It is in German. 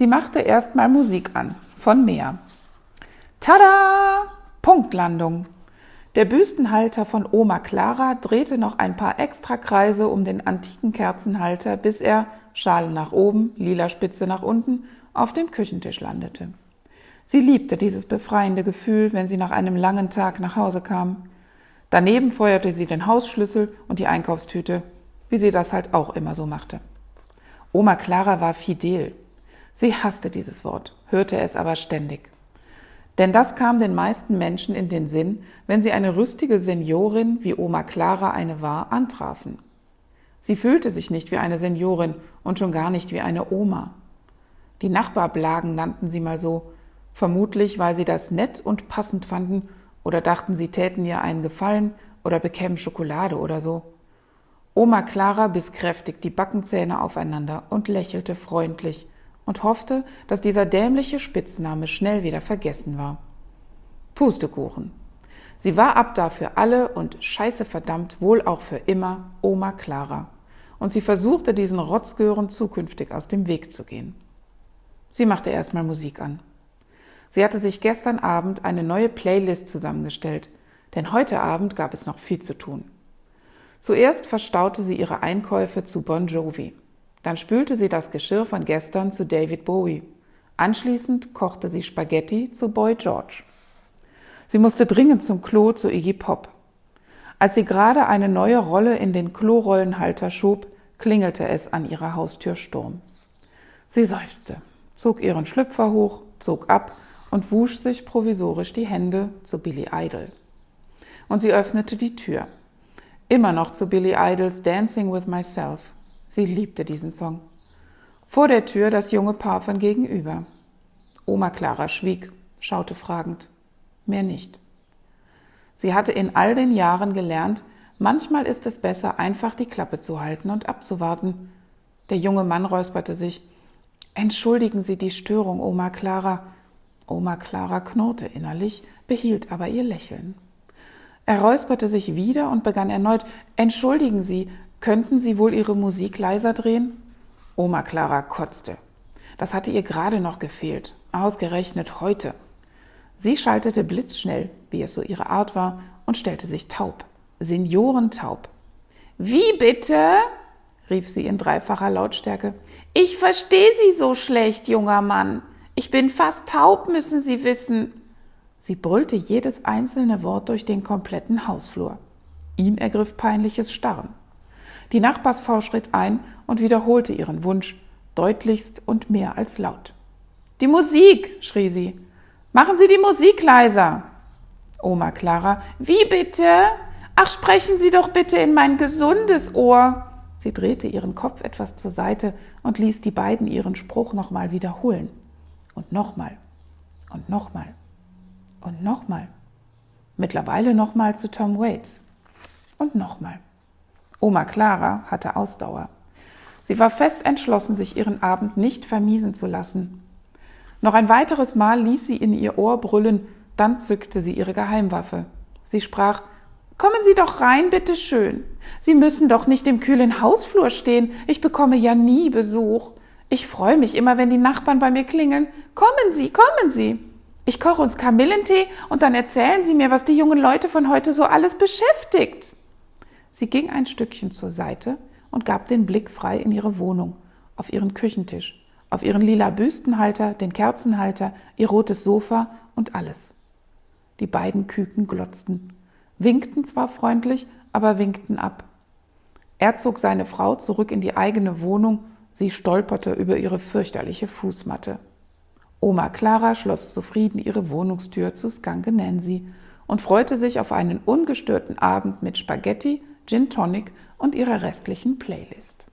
Sie machte erstmal Musik an, von Meer. Tada! Punktlandung. Der Büstenhalter von Oma Clara drehte noch ein paar extra Kreise um den antiken Kerzenhalter, bis er, Schale nach oben, lila Spitze nach unten, auf dem Küchentisch landete. Sie liebte dieses befreiende Gefühl, wenn sie nach einem langen Tag nach Hause kam. Daneben feuerte sie den Hausschlüssel und die Einkaufstüte, wie sie das halt auch immer so machte. Oma Clara war fidel. Sie hasste dieses Wort, hörte es aber ständig. Denn das kam den meisten Menschen in den Sinn, wenn sie eine rüstige Seniorin, wie Oma Clara eine war, antrafen. Sie fühlte sich nicht wie eine Seniorin und schon gar nicht wie eine Oma. Die Nachbarblagen nannten sie mal so, vermutlich weil sie das nett und passend fanden oder dachten, sie täten ihr einen Gefallen oder bekämen Schokolade oder so. Oma Clara biss kräftig die Backenzähne aufeinander und lächelte freundlich und hoffte, dass dieser dämliche Spitzname schnell wieder vergessen war. Pustekuchen. Sie war ab da für alle und scheiße verdammt wohl auch für immer Oma Clara. Und sie versuchte, diesen Rotzgören zukünftig aus dem Weg zu gehen. Sie machte erstmal Musik an. Sie hatte sich gestern Abend eine neue Playlist zusammengestellt, denn heute Abend gab es noch viel zu tun. Zuerst verstaute sie ihre Einkäufe zu Bon Jovi. Dann spülte sie das Geschirr von gestern zu David Bowie. Anschließend kochte sie Spaghetti zu Boy George. Sie musste dringend zum Klo zu Iggy Pop. Als sie gerade eine neue Rolle in den Klorollenhalter schob, klingelte es an ihrer Haustür Sturm. Sie seufzte, zog ihren Schlüpfer hoch, zog ab und wusch sich provisorisch die Hände zu Billy Idol. Und sie öffnete die Tür. Immer noch zu Billy Idols Dancing with Myself. Sie liebte diesen Song. Vor der Tür das junge Paar von gegenüber. Oma Clara schwieg, schaute fragend. Mehr nicht. Sie hatte in all den Jahren gelernt, manchmal ist es besser, einfach die Klappe zu halten und abzuwarten. Der junge Mann räusperte sich. Entschuldigen Sie die Störung, Oma Clara. Oma Clara knurrte innerlich, behielt aber ihr Lächeln. Er räusperte sich wieder und begann erneut Entschuldigen Sie, Könnten Sie wohl Ihre Musik leiser drehen? Oma Clara kotzte. Das hatte ihr gerade noch gefehlt, ausgerechnet heute. Sie schaltete blitzschnell, wie es so ihre Art war, und stellte sich taub, seniorentaub. Wie bitte? rief sie in dreifacher Lautstärke. Ich verstehe Sie so schlecht, junger Mann. Ich bin fast taub, müssen Sie wissen. Sie brüllte jedes einzelne Wort durch den kompletten Hausflur. Ihn ergriff peinliches Starren. Die Nachbarsfrau schritt ein und wiederholte ihren Wunsch, deutlichst und mehr als laut. Die Musik, schrie sie. Machen Sie die Musik leiser. Oma Clara, wie bitte? Ach, sprechen Sie doch bitte in mein gesundes Ohr. Sie drehte ihren Kopf etwas zur Seite und ließ die beiden ihren Spruch nochmal wiederholen. Und nochmal. Und nochmal. Und nochmal. Mittlerweile nochmal zu Tom Waits. Und nochmal. Oma Clara hatte Ausdauer. Sie war fest entschlossen, sich ihren Abend nicht vermiesen zu lassen. Noch ein weiteres Mal ließ sie in ihr Ohr brüllen, dann zückte sie ihre Geheimwaffe. Sie sprach Kommen Sie doch rein, bitte schön. Sie müssen doch nicht im kühlen Hausflur stehen. Ich bekomme ja nie Besuch. Ich freue mich immer, wenn die Nachbarn bei mir klingeln. Kommen Sie, kommen Sie. Ich koche uns Kamillentee und dann erzählen Sie mir, was die jungen Leute von heute so alles beschäftigt. Sie ging ein Stückchen zur Seite und gab den Blick frei in ihre Wohnung, auf ihren Küchentisch, auf ihren lila Büstenhalter, den Kerzenhalter, ihr rotes Sofa und alles. Die beiden Küken glotzten, winkten zwar freundlich, aber winkten ab. Er zog seine Frau zurück in die eigene Wohnung, sie stolperte über ihre fürchterliche Fußmatte. Oma Clara schloss zufrieden ihre Wohnungstür zu Skanke Nancy und freute sich auf einen ungestörten Abend mit Spaghetti, Gin Tonic und ihrer restlichen Playlist.